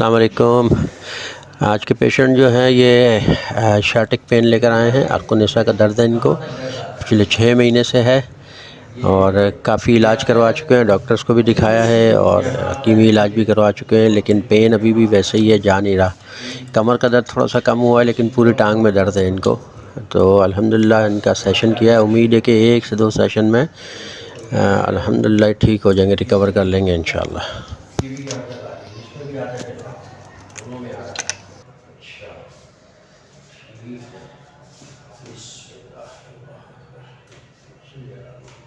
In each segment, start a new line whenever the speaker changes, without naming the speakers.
السلام علیکم۔ آج کے پیشنٹ جو ہیں، یہ شارٹک پین لے کر آئے ہیں۔ عرق کا درد ہے ان کو۔ پچھلے چھ مہینے سے ہے اور کافی علاج کروا چکے ہیں۔ ڈاکٹرز کو بھی دکھایا ہے اور حکیمی علاج بھی کروا چکے ہیں، لیکن پین ابھی بھی ویسے ہی ہے، جا نہیں رہا۔ کمر کا درد تھوڑا سا کم ہوا ہے، لیکن پوری ٹانگ میں درد ہے ان کو۔ تو الحمدللہ ان کا سیشن کیا ہے۔ امید ہے کہ ایک سے دو سیشن میں الحمدللہ ٹھیک ہو جائیں گے، ریکور کر لیں گے انشاءاللہ۔ دونوں میں آ رہا اچھا ٹھیک ہے بسم اللہ الرحمن الرحیم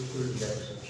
بالکل ریلیکس ہو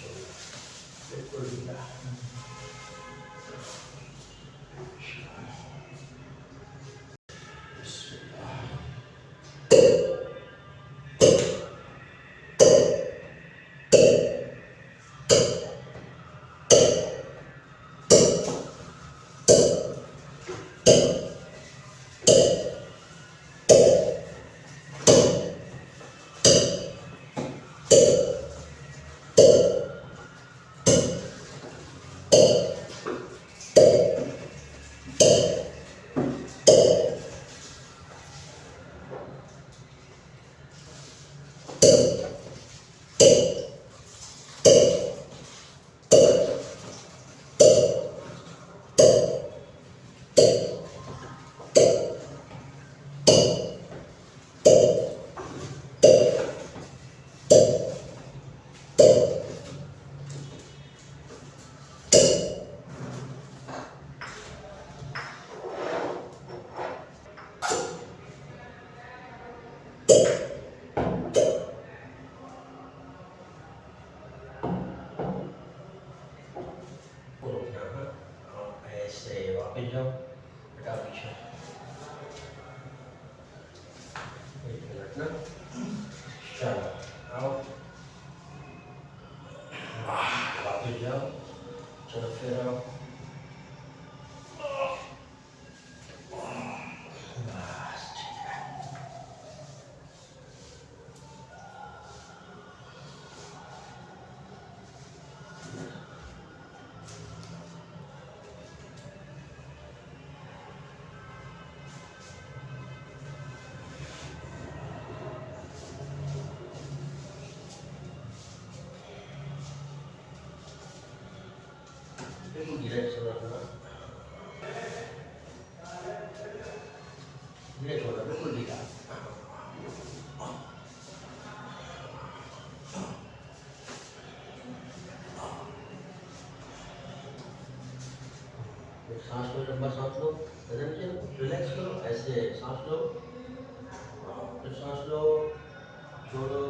چلو بالکل ڈھیلا ریلیکس کرو ایسے سانس لو سانس لو چھوڑو